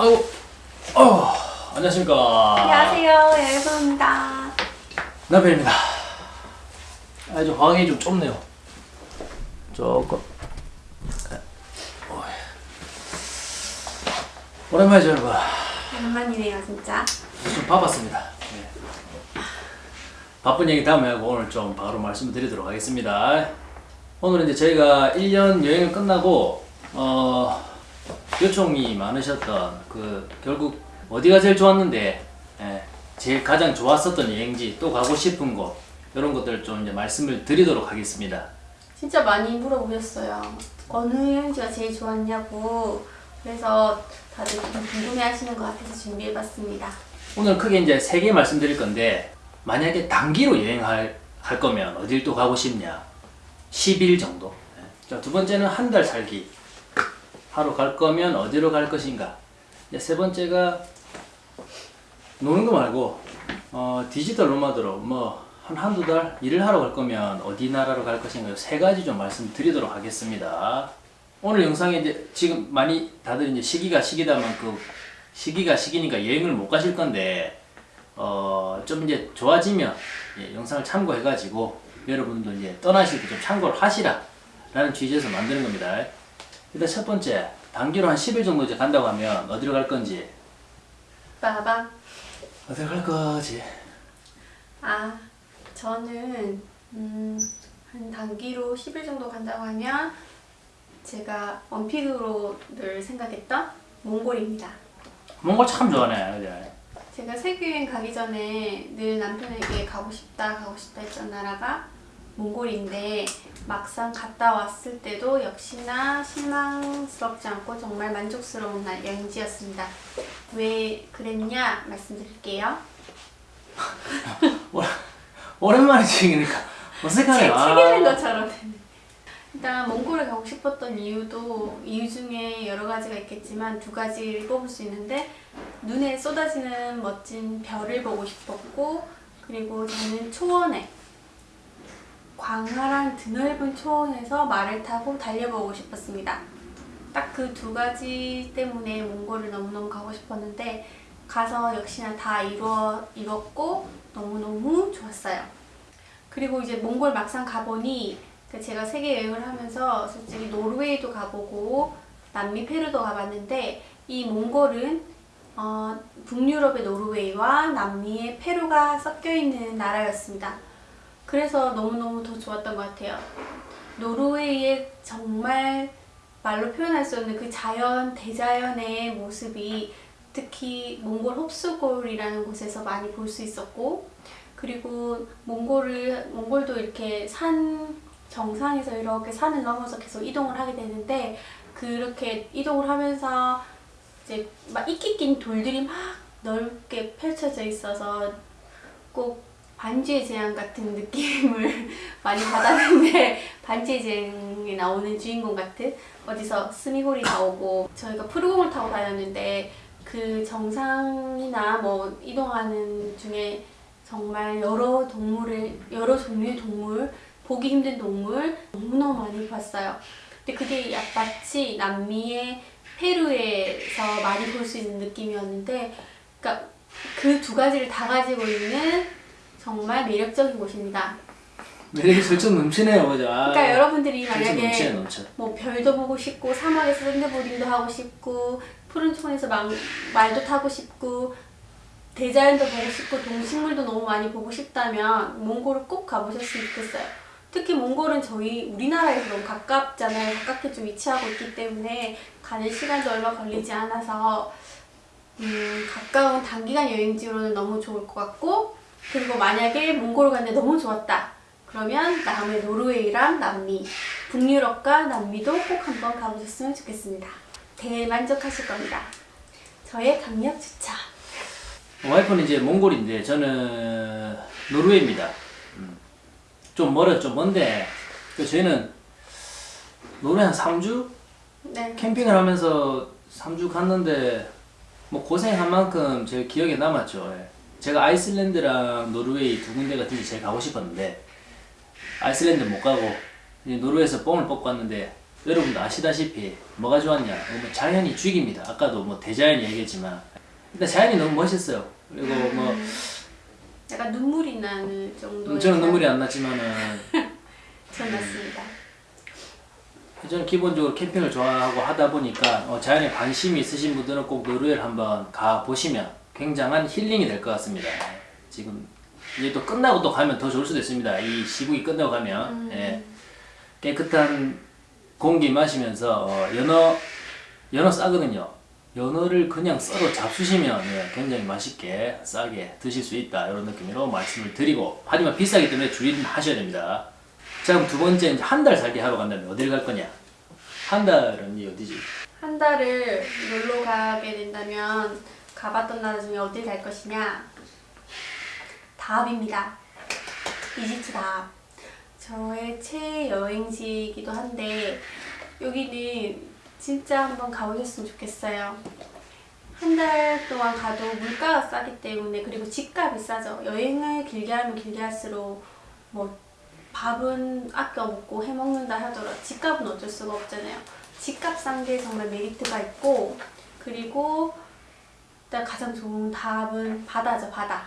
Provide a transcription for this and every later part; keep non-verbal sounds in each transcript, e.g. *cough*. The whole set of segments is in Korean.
아이고, 어, 안녕하십니까. 안녕하세요, 여유입니다. 남편입니다. 아주 화학이 좀 좁네요. 조금. 어이. 오랜만이죠, 여러분. 오랜만이네요, 진짜. 좀 바빴습니다. 네. 바쁜 얘기 다음에 하고 오늘 좀 바로 말씀드리도록 하겠습니다. 오늘 이제 저희가 1년 여행을 끝나고 어, 요청이 많으셨던 그 결국 어디가 제일 좋았는데 예, 제일 가장 좋았었던 여행지 또 가고 싶은 곳 이런 것들 좀 이제 말씀을 드리도록 하겠습니다. 진짜 많이 물어보셨어요. 어느 여행지가 제일 좋았냐고. 그래서 다들 좀 궁금해 하시는 것 같아서 준비해봤습니다. 오늘 크게 이제 세 개 말씀드릴 건데 만약에 단기로 여행할 할 거면 어딜 또 가고 싶냐? 10일 정도. 예. 자, 두 번째는 한 달 살기. 하루 갈 거면 어디로 갈 것인가? 세 번째가 노는 거 말고 어, 디지털 노마드로 뭐 한 한두 달 일을 하러 갈 거면 어디 나라로 갈 것인가 세 가지 좀 말씀드리도록 하겠습니다. 오늘 영상에 이제 지금 많이 다들 이제 시기가 시기다만 그 시기가 시기니까 여행을 못 가실 건데 어, 좀 이제 좋아지면 예, 영상을 참고해 가지고 여러분도 이제 떠나실 때 좀 참고를 하시라 라는 취지에서 만드는 겁니다. 일단 첫 번째 단기로 한 10일 정도 이제 간다고 하면 어디로 갈 건지 빠밤. 어디로 갈 거지? 아, 저는, 음, 한 단기로 10일 정도 간다고 하면 제가 원픽으로 늘 생각했던 몽골입니다. 몽골 참 좋아하네 그죠? 제가 세계여행 가기 전에 늘 남편에게 가고 싶다 가고 싶다 했던 나라가 몽골인데 막상 갔다 왔을 때도 역시나 실망스럽지 않고 정말 만족스러운 날 여행지였습니다. 왜 그랬냐 말씀드릴게요. 오랜만에 찍으니까 어색하네 책, 아. 책 읽는 것처럼 되네. 일단 몽골에 가고 싶었던 이유도 이유 중에 여러 가지가 있겠지만 두 가지를 뽑을 수 있는데 눈에 쏟아지는 멋진 별을 보고 싶었고 그리고 저는 초원에 광활한 드넓은 초원에서 말을 타고 달려보고 싶었습니다. 딱 그 두 가지 때문에 몽골을 너무너무 가고 싶었는데 가서 역시나 다 이루어 이뤘고 너무너무 좋았어요. 그리고 이제 몽골 막상 가보니 그 제가 세계 여행을 하면서 솔직히 노르웨이도 가보고 남미 페루도 가봤는데 이 몽골은 어, 북유럽의 노르웨이와 남미의 페루가 섞여 있는 나라였습니다. 그래서 너무너무 더 좋았던 것 같아요. 노르웨이의 정말 말로 표현할 수 없는 그 자연, 대자연의 모습이 특히 몽골 홉수골이라는 곳에서 많이 볼 수 있었고 그리고 몽골을 몽골도 이렇게 산 정상에서 이렇게 산을 넘어서 계속 이동을 하게 되는데 그렇게 이동을 하면서 이제 막 이끼 낀 돌들이 막 넓게 펼쳐져 있어서 꼭 반지의 제왕 같은 느낌을 *laughs* 많이 받았는데 *laughs* 반지의 제왕에 나오는 주인공 같은 어디서 스미홀이 나오고 저희가 푸르공을 타고 다녔는데 그 정상이나 뭐 이동하는 중에 정말 여러 동물을 여러 종류의 동물 보기 힘든 동물 너무너무 많이 봤어요. 근데 그게 약 마치 남미의 페루에서 많이 볼 수 있는 느낌이었는데 그러니까 그 두 가지를 다 가지고 있는 정말 매력적인 곳입니다. 매력이 슬쩍 넘치네요 그죠? 아, 그러니까 여러분들이 넘치네 만약에 넘쳐 뭐 별도 보고 싶고 사막에서 샌드보딩도 하고 싶고 푸른 초원에서 막, 말도 타고 싶고 대자연도 보고 싶고 동식물도 너무 많이 보고 싶다면 몽골을 꼭 가보셨으면 좋겠어요. 특히 몽골은 저희 우리나라에서 너무 가깝잖아요. 가깝게 좀 위치하고 있기 때문에 가는 시간도 얼마 걸리지 않아서 음, 가까운 단기간 여행지로는 너무 좋을 것 같고 그리고 만약에 몽골을 갔는데 너무 좋았다. 그러면 다음에 노르웨이랑 남미, 북유럽과 남미도 꼭 한번 가보셨으면 좋겠습니다. 대만족하실 겁니다. 저의 강력 추천. 와이프는 이제 몽골인데 저는 노르웨이입니다. 음. 좀 멀었죠, 먼데 그 저희는 노르웨이 한 3주 네. 캠핑을 하면서 3주 갔는데 뭐 고생한 만큼 제 기억에 남았죠. 예. 제가 아이슬란드랑 노르웨이 두 군데 같은 데 제일 가고 싶었는데 아이슬란드 못 가고 노르웨이에서 뽕을 뽑고 왔는데 여러분도 아시다시피 뭐가 좋았냐? 뭐 자연이 죽입니다. 아까도 뭐 대자연 얘기했지만 일단 자연이 너무 멋있어요. 그리고 뭐 약간 눈물이 나는 정도의 저는 눈물이 안 났지만은 전 났습니다. 저는 기본적으로 캠핑을 좋아하고 하다 보니까 어, 자연에 관심이 있으신 분들은 꼭 노르웨이를 한번 가 보시면 굉장한 힐링이 될 것 같습니다. 지금 이제 또 끝나고 또 가면 더 좋을 수도 있습니다. 이 시국이 끝나고 가면 음. 예, 깨끗한 공기 마시면서 어, 연어 연어 싸거든요. 연어를 그냥 썰어 잡수시면 예, 굉장히 맛있게 싸게 드실 수 있다 이런 느낌으로 말씀을 드리고 하지만 비싸기 때문에 주의는 하셔야 됩니다. 자 그럼 두 번째 이제 한 달 살기 하러 간다면 어딜 갈 거냐? 한 달은 이 어디지? 한 달을 놀러 가게 된다면 가봤던 나라 중에 어딜 갈 것이냐? 다합입니다. 이집트 다합. 저의 최애 여행지이기도 한데 여기는 진짜 한번 가보셨으면 좋겠어요. 한 달 동안 가도 물가가 싸기 때문에 그리고 집값이 싸죠. 여행을 길게 하면 길게 할수록 뭐 밥은 아껴 먹고 해 먹는다 하더라도 집값은 어쩔 수가 없잖아요. 집값 싼 게 정말 메리트가 있고 그리고 일단 가장 좋은 답은 바다죠 바다.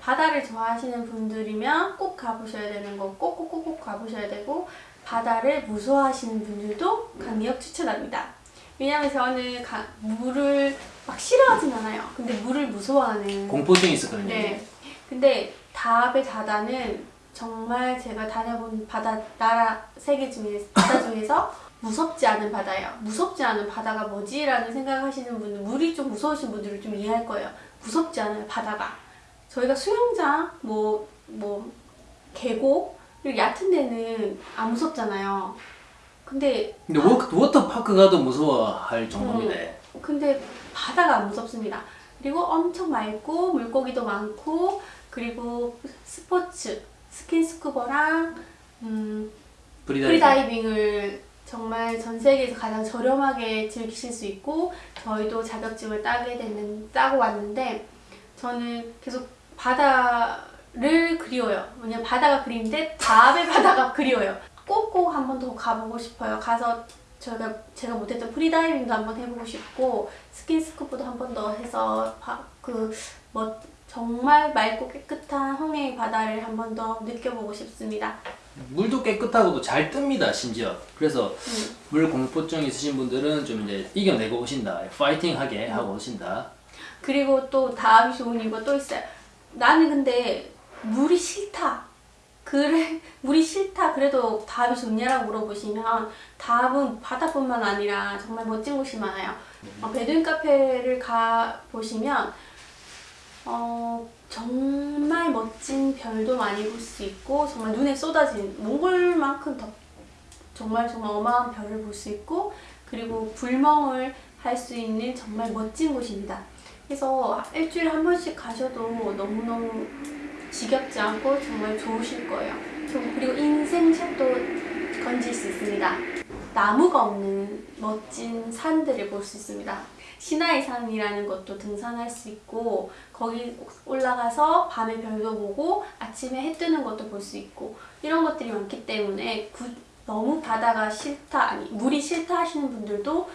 바다를 좋아하시는 분들이면 꼭 가보셔야 되는 거 꼭꼭꼭꼭 가보셔야 되고 바다를 무서워하시는 분들도 강력 추천합니다. 왜냐면 저는 가- 물을 막 싫어하진 않아요. 근데 물을 무서워하는 공포증이 있었거든요. 네. 근데 다합의 바다는 정말 제가 다녀본 바다 나라 세계 중에 바다 중에서 무섭지 않은 바다예요. 무섭지 않은 바다가 뭐지 라는 생각하시는 분들 물이 좀 무서우신 분들은 좀 이해할 거예요. 무섭지 않아요 바다가. 저희가 수영장 뭐 뭐 계곡 이렇게 얕은 데는 안 무섭잖아요. 근데 근데 워, 워터파크 가도 무서워할 정도입니다. 근데 바다가 안 무섭습니다. 그리고 엄청 맑고 물고기도 많고 그리고 스포츠 스킨스쿠버랑 음, 프리다이빙. 프리다이빙을 정말 전 세계에서 가장 저렴하게 즐기실 수 있고 저희도 자격증을 따게 됐는 따고 왔는데 저는 계속 바다를 그리워요. 왜냐면 바다가 그리운데 다합의 *laughs* 바다가 그리워요. 꼭꼭 한 번 더 가보고 싶어요. 가서 제가 제가 못했던 프리다이빙도 한번 해보고 싶고 스킨스쿠버도 한 번 더 해서 그뭐 정말 맑고 깨끗한 홍해의 바다를 한 번 더 느껴보고 싶습니다. 물도 깨끗하고도 잘 뜹니다. 심지어. 그래서 음. 물 공포증 있으신 분들은 좀 이제 이겨내고 오신다. 파이팅하게 음. 하고 오신다. 그리고 또 다음이 좋은 이유가 또 있어요. 나는 근데 물이 싫다. 그래 *laughs* 물이 싫다. 그래도 다음이 좋냐라고 물어보시면 다음은 바다뿐만 아니라 정말 멋진 곳이 많아요. 어, 베두인 카페를 가 보시면 어, 정말 멋진 별도 많이 볼 수 있고 정말 눈에 쏟아진 몽골만큼 더 정말 정말 어마한 별을 볼 수 있고 그리고 불멍을 할 수 있는 정말 멋진 곳입니다. 그래서 일주일에 한 번씩 가셔도 너무너무 지겹지 않고 정말 좋으실 거예요. 저- 그리고 인생샷도 건질 수 있습니다. 나무가 없는 멋진 산들을 볼 수 있습니다. 시나이 산이라는 것도 등산할 수 있고 거기 올라가서 밤에 별도 보고 아침에 해 뜨는 것도 볼 수 있고 이런 것들이 많기 때문에 구- 너무 바다가 싫다 아니 물이 싫다 하시는 분들도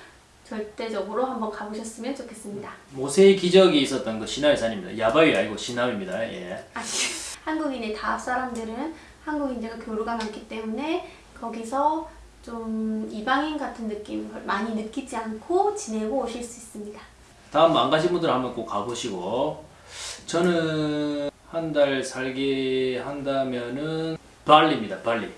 절대적으로 한번 가보셨으면 좋겠습니다. 모세의 기적이 있었던 그 시나이 산입니다. 야바위 아니고 시나위입니다. 예. 아니, *laughs* 한국인의 다합 사람들은 한국인들과 교류가 많기 때문에 거기서 좀 이방인 같은 느낌을 많이 느끼지 않고 지내고 오실 수 있습니다. 다음 안 가신 분들 한번 꼭 가보시고 저는 한 달 살기 한다면은 발리입니다. 발리.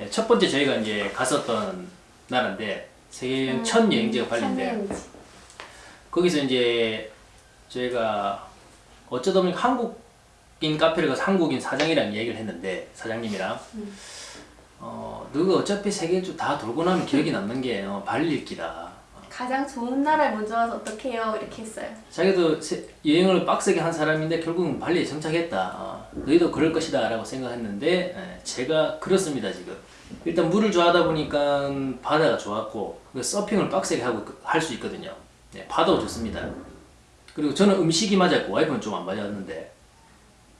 예, 첫 번째 저희가 이제 갔었던 나라인데 세계 여행 첫 여행지가 발리인데. 거기서 이제 저희가 어쩌다 보니까 한국인 카페를 가서 한국인 사장이랑 얘기를 했는데 사장님이랑 음. 어 너가 어차피 세계를 다 돌고 나면 기억이 남는 게 어, 발리일 기다. 가장 좋은 나라에 먼저 와서 어떻게 해요? 이렇게 했어요. 자기도 세- 여행을 빡세게 한 사람인데 결국은 발리에 정착했다. 어, 너희도 그럴 것이다 라고 생각했는데 예, 제가 그렇습니다 지금. 일단 물을 좋아하다 보니까 바다가 좋았고 그 서핑을 빡세게 하고 할 수 있거든요. 네, 파도 좋습니다. 그리고 저는 음식이 맞았고 와이프는 좀 안 맞았는데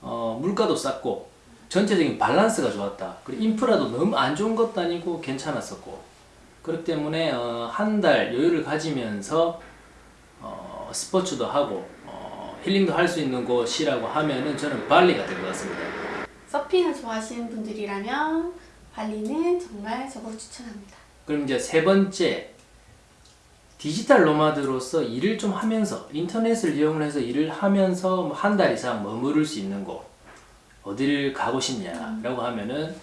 어, 물가도 쌌고 전체적인 밸런스가 좋았다. 그리고 인프라도 너무 안 좋은 것도 아니고 괜찮았었고 그렇기 때문에 어, 한 달 여유를 가지면서 어, 스포츠도 하고 어, 힐링도 할 수 있는 곳이라고 하면은 저는 발리가 될 것 같습니다. 서핑을 좋아하시는 분들이라면 발리는 정말 저걸 추천합니다. 그럼 이제 세 번째 디지털 노마드로서 일을 좀 하면서 인터넷을 이용해서 일을 하면서 뭐한달 이상 머무를 수 있는 곳 어디를 가고 싶냐라고 하면은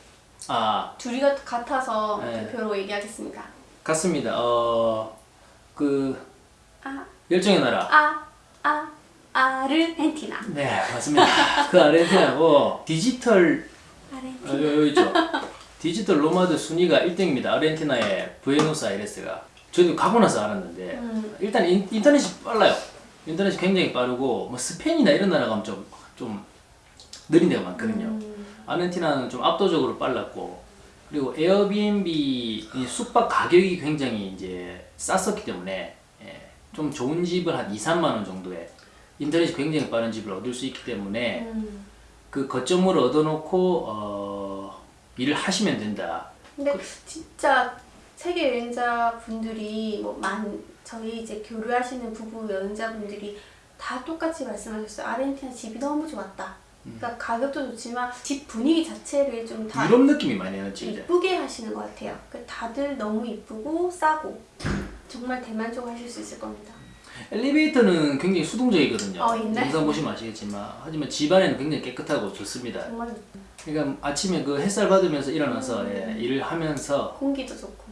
아 둘이 같- 같아서 네. 대표로 얘기하겠습니다. 같습니다. 어그 아, 열정의 나라 아, 아, 아르헨티나. 네 맞습니다. 그 아르헨티나고 디지털 어, 아르헨티나. 여기, 여기 있죠. 디지털 노마드 순위가 1등입니다. 아르헨티나의 부에노스아이레스가. 저도 가고 나서 알았는데 음. 일단 인, 인터넷이 빨라요. 인터넷이 굉장히 빠르고 뭐 스페인이나 이런 나라 가면 좀, 좀 느린 데가 많거든요. 음. 아르헨티나는 좀 압도적으로 빨랐고 그리고 에어비앤비 이 숙박 가격이 굉장히 이제 쌌었기 때문에 예, 좀 좋은 집을 한 2, 3만 원 정도에 인터넷이 굉장히 빠른 집을 얻을 수 있기 때문에 음. 그 거점을 얻어놓고 어, 일을 하시면 된다. 근데 진짜 세계 여행자 분들이 뭐 만 저희 이제 교류하시는 부부 여행자분들이 다 똑같이 말씀하셨어요. 아르헨티나 집이 너무 좋았다. 그러니까 가격도 좋지만 집 분위기 자체를 좀 다 유럽 느낌이 많이 나지 이제. 이쁘게 하시는 것 같아요. 그 다들 너무 이쁘고 싸고 정말 대만족하실 수 있을 겁니다. 엘리베이터는 굉장히 수동적이거든요. 어. 영상 보시면 아시겠지만 하지만 집 안에는 굉장히 깨끗하고 좋습니다. 정말 그러니까 아침에 그 햇살 받으면서 일어나서 음. 예, 일을 하면서 공기도 좋고.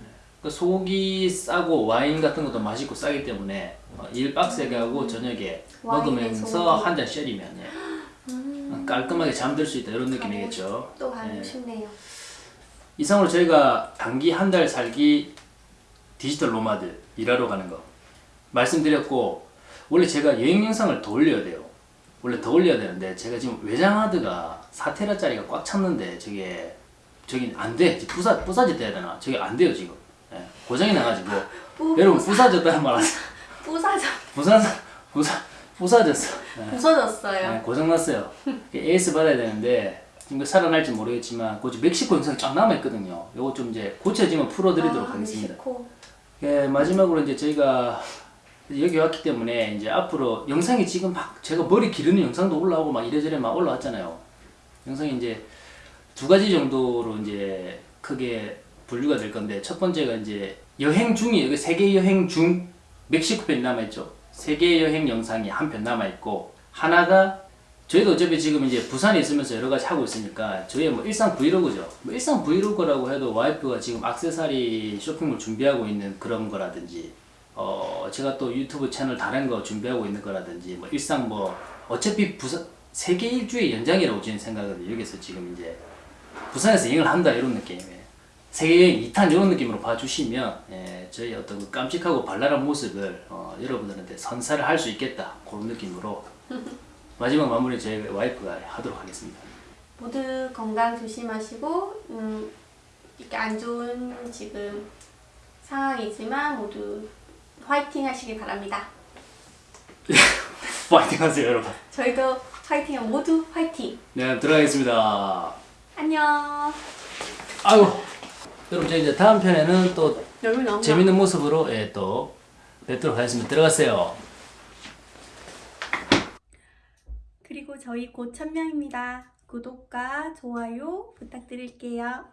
그 속이 싸고 와인 같은 것도 맛있고 싸기 때문에 어, 일 빡세게 하고 저녁에 먹으면서. 한 잔 쉐리면 예, 음, 깔끔하게 잠들 수 있다 이런 느낌이겠죠. 또 가고 예. 싶네요. 이상으로 저희가 단기 한 달 살기 디지털 노마드 일하러 가는 거 말씀드렸고 원래 제가 여행 영상을 더 올려야 돼요. 원래 더 올려야 되는데 제가 지금 외장하드가 4테라짜리가 꽉 찼는데 저게 저기 안 돼. 부사 부사졌다 해야 되나? 저게 안 돼요 지금. 예, 고장이 나가지고 *laughs* 부, 여러분 부사졌다는 말 하세요. *laughs* 부사져 부산 부사 부사졌어. 예. 부서졌어요. 네, 고장났어요. AS 받아야 되는데 지금 그 살아날지 모르겠지만 그 멕시코 영상이 쫙 남아있거든요. 요거 좀 이제 고쳐지면 풀어드리도록 아, 하겠습니다. 멕시코. 예, 마지막으로 이제 저희가 여기 왔기 때문에 이제 앞으로 영상이 지금 막 제가 머리 기르는 영상도 올라오고 막 이래저래 막 올라왔잖아요. 영상이 이제 두 가지 정도로 이제 크게 분류가 될 건데 첫 번째가 이제 여행 중이 여기 세계 여행 중 멕시코 편이 남아있죠. 세계 여행 영상이 한 편 남아있고 하나가 저희도 어차피 지금 이제 부산에 있으면서 여러 가지 하고 있으니까 저희의 뭐 일상 브이로그죠. 뭐 일상 브이로그라고 해도 와이프가 지금 악세사리 쇼핑몰 준비하고 있는 그런 거라든지 어 제가 또 유튜브 채널 다른 거 준비하고 있는 거라든지 뭐 일상 뭐 어차피 부산 세계 일주의 연장이라고 저는 생각하거든요. 여기서 지금 이제 부산에서 여행을 한다 이런 느낌이에요. 세계여행 2탄 이런 느낌으로 봐주시면 예, 저희 어떤 그 깜찍하고 발랄한 모습을 어, 여러분들한테 선사를 할 수 있겠다 그런 느낌으로 *laughs* 마지막 마무리 저희 와이프가 하도록 하겠습니다. 모두 건강 조심하시고 음, 이렇게 안 좋은 지금 상황이지만 모두 화이팅 하시길 바랍니다. *laughs* 파이팅 하세요 여러분. 저희도 화이팅 모두 화이팅. 네 들어가겠습니다. 안녕. 아유 여러분 저희 이제 다음 편에는 또 재밌는 모습으로 예, 또 뵙도록 하겠습니다. 들어가세요. 그리고 저희 곧 1000명입니다. 구독과 좋아요 부탁드릴게요.